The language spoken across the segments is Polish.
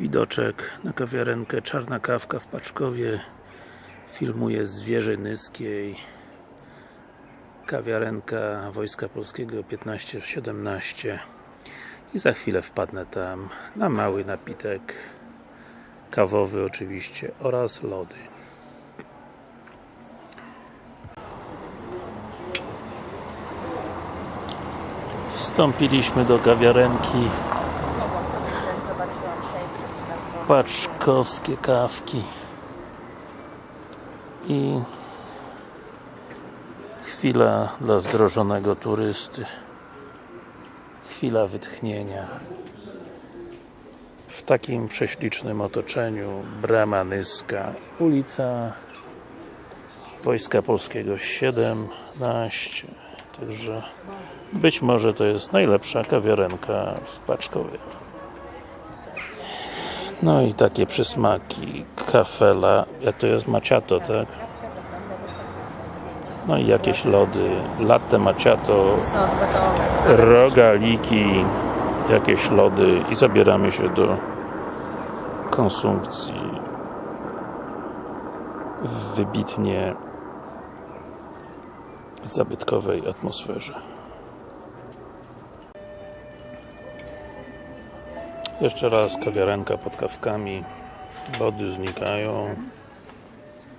Widoczek na kawiarenkę Czarna Kawka w Paczkowie Filmuje z wieży Nyskiej. Kawiarenka Wojska Polskiego 15 w 17 I za chwilę wpadnę tam na mały napitek kawowy oczywiście oraz lody. Wstąpiliśmy do kawiarenki paczkowskie kawki. I chwila dla zdrożonego turysty. Chwila wytchnienia. W takim prześlicznym otoczeniu brama Nyska ulica Wojska Polskiego 17 także być może to jest najlepsza kawiarenka w Paczkowie no i takie przysmaki, kafela, jak to jest? Macchiato, tak? No i jakieś lody, latte Sorbetowe. rogaliki, jakieś lody. I zabieramy się do konsumpcji. W wybitnie zabytkowej atmosferze. Jeszcze raz kawiarenka pod kawkami. Lody znikają.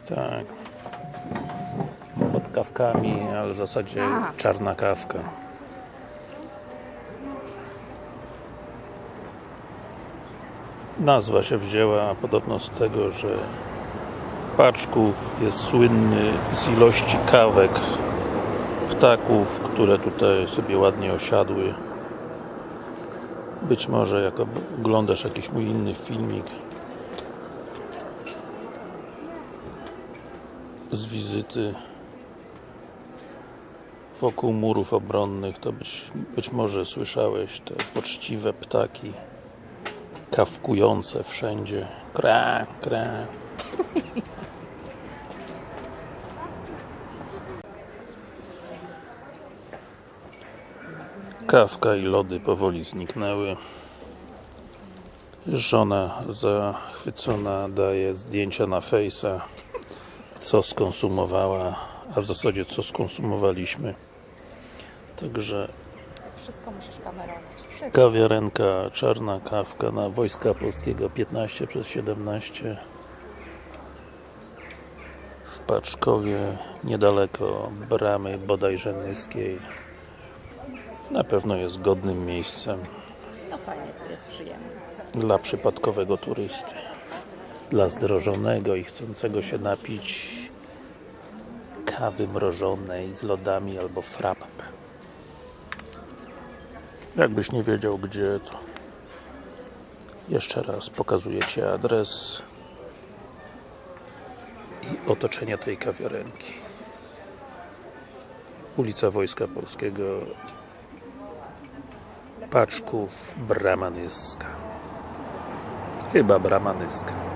Tak. Pod kawkami, ale w zasadzie czarna kawka. Nazwa się wzięła podobno z tego, że Paczków jest słynny z ilości kawek ptaków, które tutaj sobie ładnie osiadły. Być może jak oglądasz jakiś mój inny filmik z wizyty wokół murów obronnych, to być, być może słyszałeś te poczciwe ptaki kawkujące wszędzie. Kra, kra. Kawka i lody powoli zniknęły. Żona zachwycona daje zdjęcia na Face'a co skonsumowała, a w zasadzie co skonsumowaliśmy. Także Wszystko musisz kamerować. Wszystko. kawiarenka, czarna kawka na Wojska Polskiego 15 przez 17 w Paczkowie, niedaleko bramy bodajże Nyskiej. Na pewno jest godnym miejscem. No fajnie, tu jest przyjemnie. dla przypadkowego turysty. Dla zdrożonego i chcącego się napić kawy mrożonej z lodami albo frappe jakbyś nie wiedział gdzie to. Jeszcze raz pokazuję Ci adres i otoczenie tej kawiarenki. Ulica Wojska Polskiego Paczków Brama Nyska chyba Brama Nyska